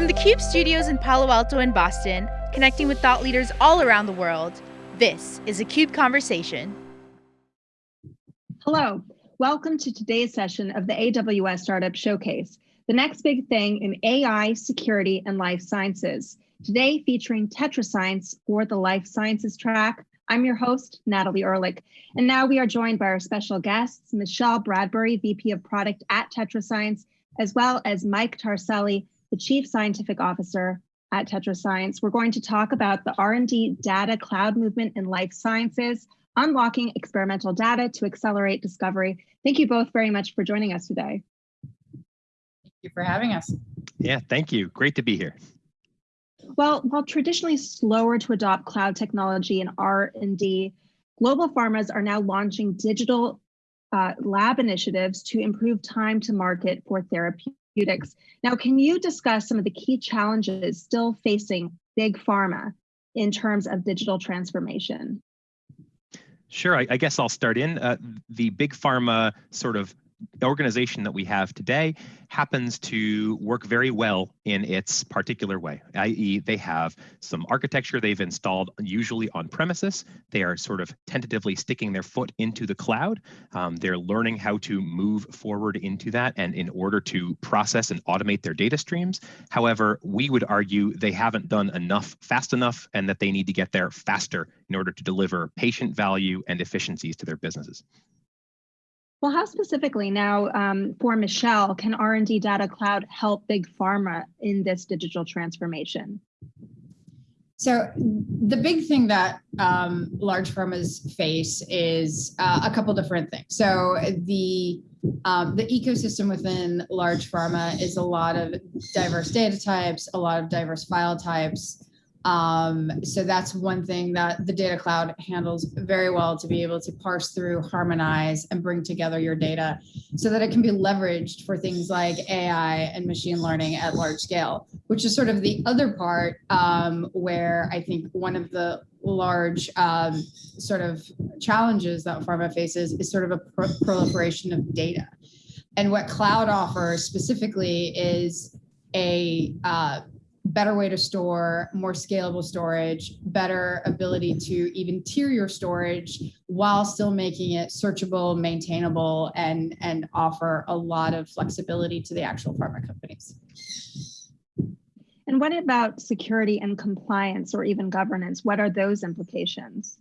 From the CUBE studios in Palo Alto and Boston, connecting with thought leaders all around the world, this is a CUBE Conversation. Hello, welcome to today's session of the AWS Startup Showcase, the next big thing in AI, security, and life sciences. Today featuring TetraScience for the life sciences track. I'm your host, Natalie Ehrlich. And now we are joined by our special guests, Michelle Bradbury, VP of Product at TetraScience, as well as Mike Tarselli, the Chief Scientific Officer at TetraScience. We're going to talk about the R&D data cloud movement in life sciences, unlocking experimental data to accelerate discovery. Thank you both very much for joining us today. Thank you for having us. Yeah, thank you. Great to be here. Well, while traditionally slower to adopt cloud technology and R&D, global pharmas are now launching digital uh, lab initiatives to improve time to market for therapeutics. Now, can you discuss some of the key challenges still facing big pharma in terms of digital transformation? Sure, I, I guess I'll start in. Uh, the big pharma sort of organization that we have today happens to work very well in its particular way, i.e. they have some architecture they've installed usually on premises. They are sort of tentatively sticking their foot into the cloud. Um, they're learning how to move forward into that and in order to process and automate their data streams. However, we would argue they haven't done enough fast enough and that they need to get there faster in order to deliver patient value and efficiencies to their businesses. Well, how specifically now um, for Michelle can R&D Data Cloud help Big Pharma in this digital transformation? So the big thing that um, large pharmas face is uh, a couple different things. So the um, the ecosystem within large pharma is a lot of diverse data types, a lot of diverse file types, um, so that's one thing that the data cloud handles very well to be able to parse through, harmonize, and bring together your data so that it can be leveraged for things like AI and machine learning at large scale, which is sort of the other part um, where I think one of the large um, sort of challenges that pharma faces is sort of a pro proliferation of data. And what cloud offers specifically is a uh, better way to store, more scalable storage, better ability to even tier your storage while still making it searchable, maintainable, and, and offer a lot of flexibility to the actual pharma companies. And what about security and compliance or even governance? What are those implications?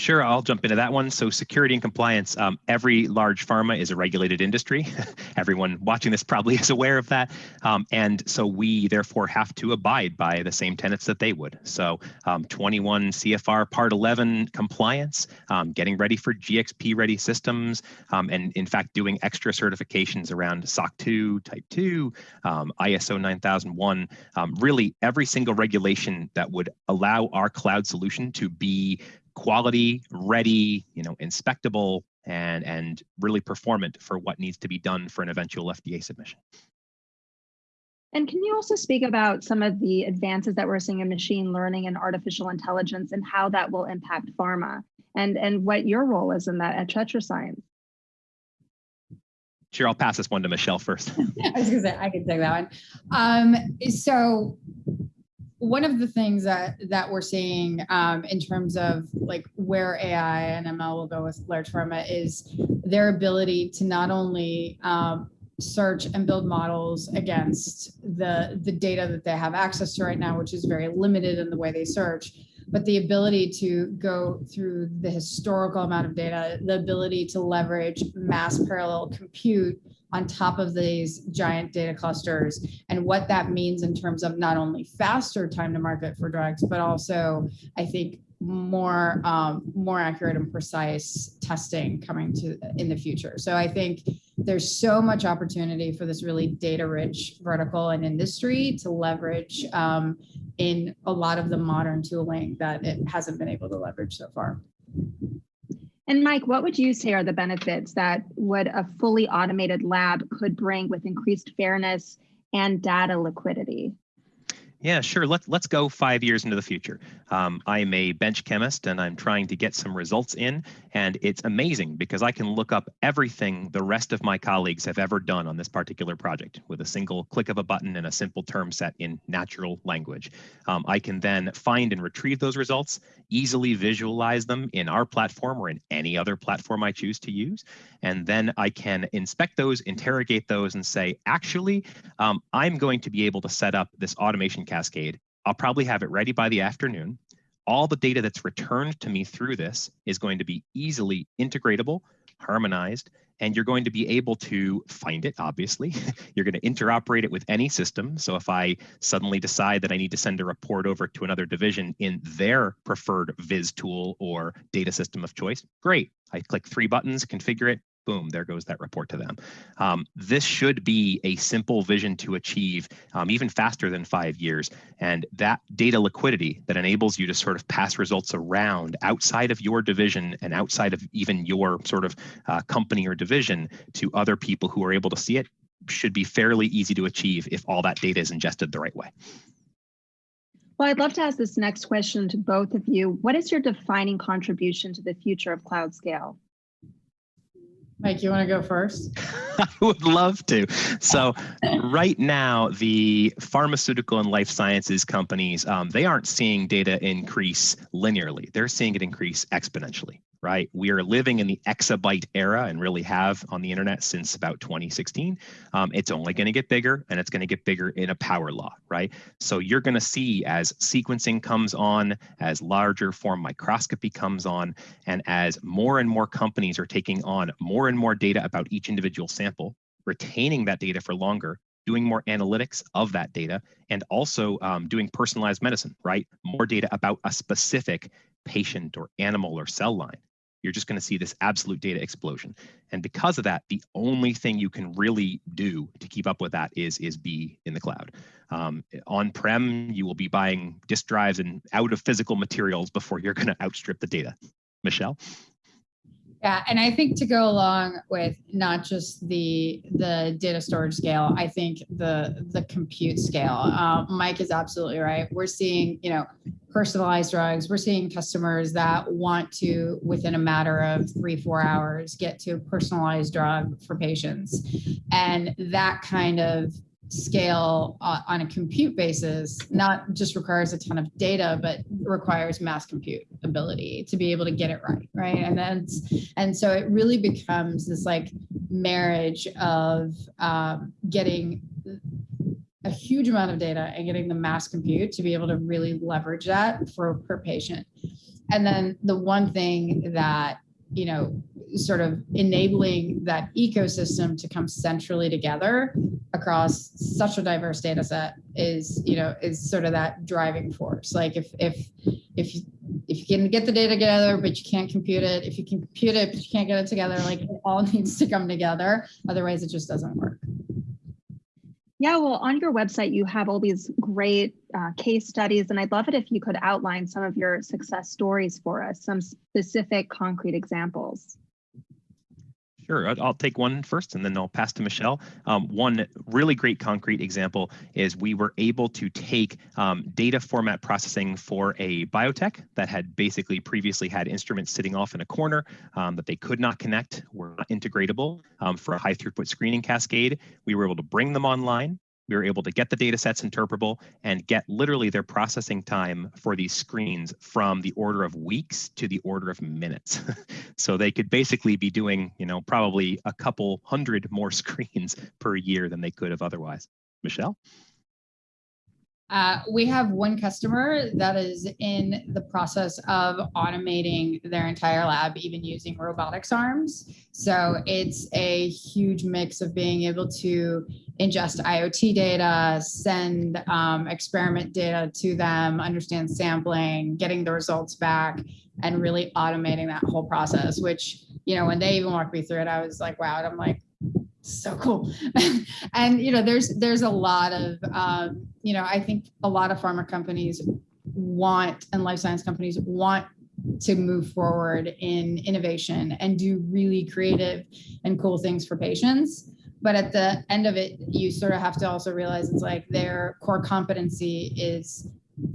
Sure, I'll jump into that one. So security and compliance, um, every large pharma is a regulated industry. Everyone watching this probably is aware of that. Um, and so we therefore have to abide by the same tenets that they would. So um, 21 CFR Part 11 compliance, um, getting ready for GXP ready systems, um, and in fact doing extra certifications around SOC 2, Type 2, um, ISO 9001, really every single regulation that would allow our cloud solution to be quality, ready, you know, inspectable, and and really performant for what needs to be done for an eventual FDA submission. And can you also speak about some of the advances that we're seeing in machine learning and artificial intelligence and how that will impact pharma and, and what your role is in that at TetraScience? Sure, I'll pass this one to Michelle first. I was gonna say, I can take that one. Um, so one of the things that that we're seeing um, in terms of like where AI and ML will go with large pharma is their ability to not only um, search and build models against the the data that they have access to right now, which is very limited in the way they search, but the ability to go through the historical amount of data, the ability to leverage mass parallel compute on top of these giant data clusters and what that means in terms of not only faster time to market for drugs, but also I think more um, more accurate and precise testing coming to in the future. So I think there's so much opportunity for this really data rich vertical and industry to leverage um, in a lot of the modern tooling that it hasn't been able to leverage so far. And Mike, what would you say are the benefits that would a fully automated lab could bring with increased fairness and data liquidity? Yeah, sure. Let's let's go five years into the future. Um, I'm a bench chemist and I'm trying to get some results in, and it's amazing because I can look up everything the rest of my colleagues have ever done on this particular project with a single click of a button and a simple term set in natural language. Um, I can then find and retrieve those results, easily visualize them in our platform or in any other platform I choose to use, and then I can inspect those, interrogate those, and say, actually, um, I'm going to be able to set up this automation cascade. I'll probably have it ready by the afternoon. All the data that's returned to me through this is going to be easily integratable, harmonized, and you're going to be able to find it, obviously. you're going to interoperate it with any system. So if I suddenly decide that I need to send a report over to another division in their preferred Viz tool or data system of choice, great. I click three buttons, configure it, boom, there goes that report to them. Um, this should be a simple vision to achieve um, even faster than five years. And that data liquidity that enables you to sort of pass results around outside of your division and outside of even your sort of uh, company or division to other people who are able to see it should be fairly easy to achieve if all that data is ingested the right way. Well, I'd love to ask this next question to both of you. What is your defining contribution to the future of cloud scale? Mike, you want to go first? I would love to. So, right now, the pharmaceutical and life sciences companies, um, they aren't seeing data increase linearly. They're seeing it increase exponentially right? We are living in the exabyte era and really have on the internet since about 2016. Um, it's only going to get bigger and it's going to get bigger in a power law, right? So you're going to see as sequencing comes on, as larger form microscopy comes on, and as more and more companies are taking on more and more data about each individual sample, retaining that data for longer, doing more analytics of that data, and also um, doing personalized medicine, right? More data about a specific patient or animal or cell line you're just going to see this absolute data explosion. And because of that, the only thing you can really do to keep up with that is, is be in the cloud. Um, On-prem, you will be buying disk drives and out of physical materials before you're going to outstrip the data. Michelle? Yeah, and I think to go along with not just the the data storage scale, I think the the compute scale. Uh, Mike is absolutely right. We're seeing, you know, personalized drugs. We're seeing customers that want to, within a matter of three four hours, get to a personalized drug for patients, and that kind of scale uh, on a compute basis not just requires a ton of data but requires mass compute ability to be able to get it right right? And then and so it really becomes this like marriage of um, getting a huge amount of data and getting the mass compute to be able to really leverage that for per patient. And then the one thing that you know sort of enabling that ecosystem to come centrally together across such a diverse data set is you know is sort of that driving force. Like if if if you if you can get the data together but you can't compute it if you can compute it but you can't get it together like it all needs to come together. Otherwise it just doesn't work. Yeah, well, on your website, you have all these great uh, case studies, and I'd love it if you could outline some of your success stories for us, some specific concrete examples. Sure, I'll take one first and then I'll pass to Michelle. Um, one really great concrete example is we were able to take um, data format processing for a biotech that had basically previously had instruments sitting off in a corner um, that they could not connect, were not integratable um, for a high throughput screening cascade. We were able to bring them online we were able to get the data sets interpretable and get literally their processing time for these screens from the order of weeks to the order of minutes. so they could basically be doing, you know, probably a couple hundred more screens per year than they could have otherwise. Michelle? Uh, we have one customer that is in the process of automating their entire lab, even using robotics arms. So it's a huge mix of being able to ingest IoT data, send um, experiment data to them, understand sampling, getting the results back, and really automating that whole process, which, you know, when they even walked me through it, I was like, wow, and I'm like, so cool. And you know there's there's a lot of um, you know i think a lot of pharma companies want and life science companies want to move forward in innovation and do really creative and cool things for patients. But at the end of it, you sort of have to also realize it's like their core competency is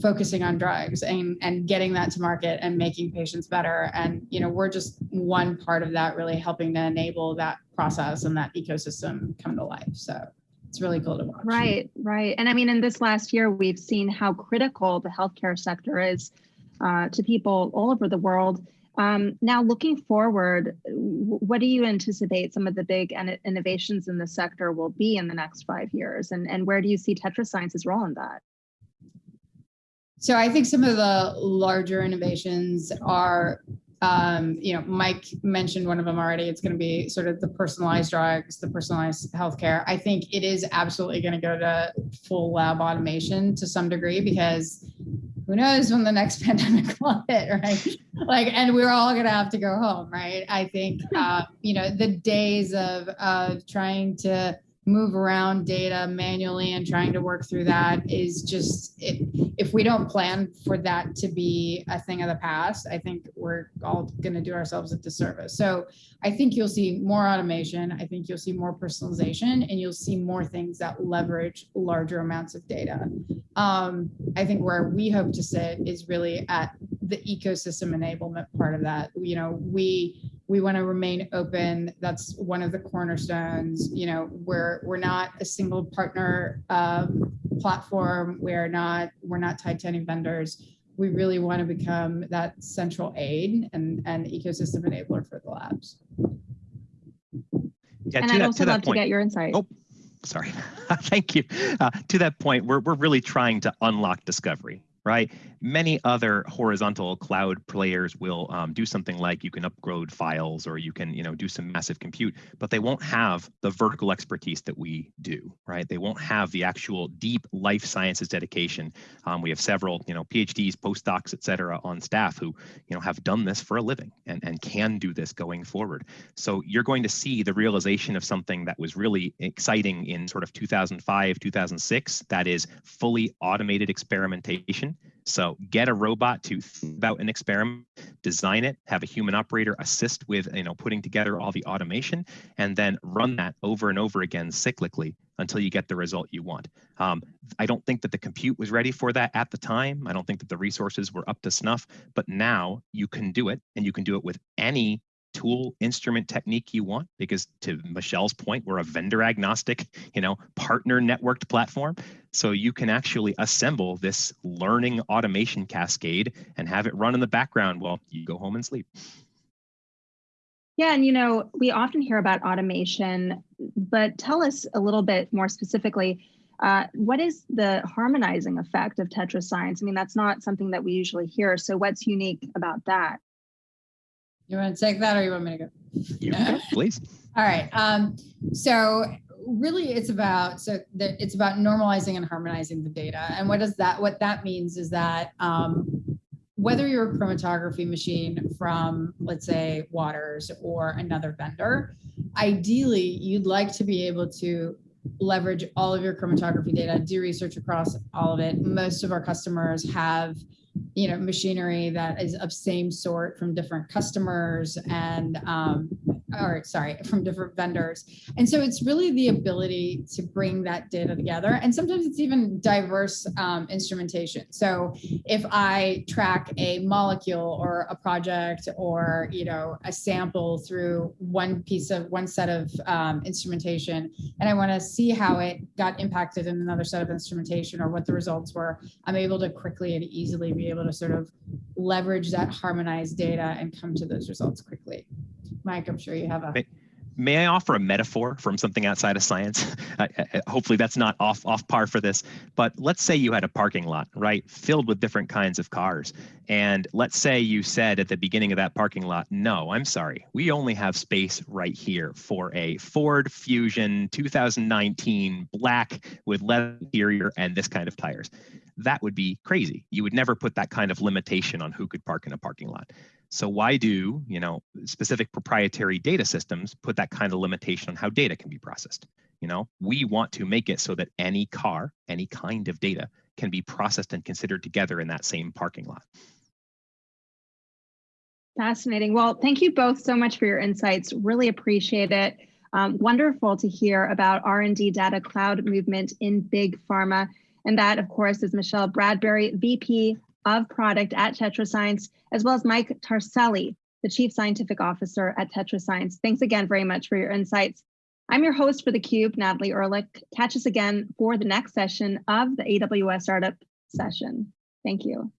focusing on drugs and, and getting that to market and making patients better. And, you know, we're just one part of that, really helping to enable that process and that ecosystem come to life. So it's really cool to watch. Right, right. And I mean, in this last year, we've seen how critical the healthcare sector is uh, to people all over the world. Um, now, looking forward, what do you anticipate some of the big innovations in the sector will be in the next five years? And, and where do you see TetraScience's role in that? So I think some of the larger innovations are, um, you know, Mike mentioned one of them already. It's going to be sort of the personalized drugs, the personalized healthcare. I think it is absolutely going to go to full lab automation to some degree because who knows when the next pandemic will hit, right? Like, and we're all going to have to go home, right? I think, uh, you know, the days of of trying to move around data manually and trying to work through that is just it, if we don't plan for that to be a thing of the past i think we're all going to do ourselves a disservice. So i think you'll see more automation i think you'll see more personalization and you'll see more things that leverage larger amounts of data. Um, i think where we hope to sit is really at the ecosystem enablement part of that. You know we we want to remain open. That's one of the cornerstones. You know, we're we're not a single partner um, platform. We're not we're not tied to any vendors. We really want to become that central aid and and ecosystem enabler for the labs. Yeah, and I'd that, also love to get your insight. Oh, sorry. Thank you. Uh, to that point, we're we're really trying to unlock discovery right? Many other horizontal cloud players will um, do something like you can upload files or you can, you know, do some massive compute, but they won't have the vertical expertise that we do, right? They won't have the actual deep life sciences dedication. Um, we have several, you know, PhDs, postdocs, et cetera, on staff who, you know, have done this for a living and, and can do this going forward. So you're going to see the realization of something that was really exciting in sort of 2005, 2006, that is fully automated experimentation so get a robot to think about an experiment, design it, have a human operator assist with you know putting together all the automation, and then run that over and over again cyclically until you get the result you want. Um, I don't think that the compute was ready for that at the time. I don't think that the resources were up to snuff, but now you can do it and you can do it with any tool instrument technique you want because to michelle's point we're a vendor agnostic you know partner networked platform so you can actually assemble this learning automation cascade and have it run in the background while you go home and sleep yeah and you know we often hear about automation but tell us a little bit more specifically uh, what is the harmonizing effect of TetraScience? I mean, that's not something that we usually hear. So, what's unique about that? You want to take that or you want me to go? Go, please. All right. Um, so really it's about so it's about normalizing and harmonizing the data. And what does that what that means is that um, whether you're a chromatography machine from let's say Waters or another vendor, ideally you'd like to be able to leverage all of your chromatography data, do research across all of it. Most of our customers have you know machinery that is of same sort from different customers and um, or sorry from different vendors. And so it's really the ability to bring that data together and sometimes it's even diverse um, instrumentation. So if i track a molecule or a project or you know a sample through one piece of one set of um, instrumentation and i want to see how it got impacted in another set of instrumentation or what the results were i'm able to quickly and easily be able to sort of leverage that harmonized data and come to those results quickly. Mike, I'm sure you have a. May, I offer a metaphor from something outside of science? hopefully, that's not off off par for this. But let's say you had a parking lot, right, filled with different kinds of cars, and let's say you said at the beginning of that parking lot, "No, I'm sorry, we only have space right here for a Ford Fusion 2019 black with leather interior and this kind of tires." That would be crazy. You would never put that kind of limitation on who could park in a parking lot. So why do, you know, specific proprietary data systems put that kind of limitation on how data can be processed? You know, we want to make it so that any car, any kind of data can be processed and considered together in that same parking lot. Fascinating. Well, thank you both so much for your insights. Really appreciate it. Um, wonderful to hear about R&D data cloud movement in big pharma. And that, of course, is Michelle Bradbury, VP of Product at TetraScience, as well as Mike Tarselli, the Chief Scientific Officer at TetraScience. Thanks again very much for your insights. I'm your host for theCUBE, Natalie Ehrlich. Catch us again for the next session of the AWS Startup session. Thank you.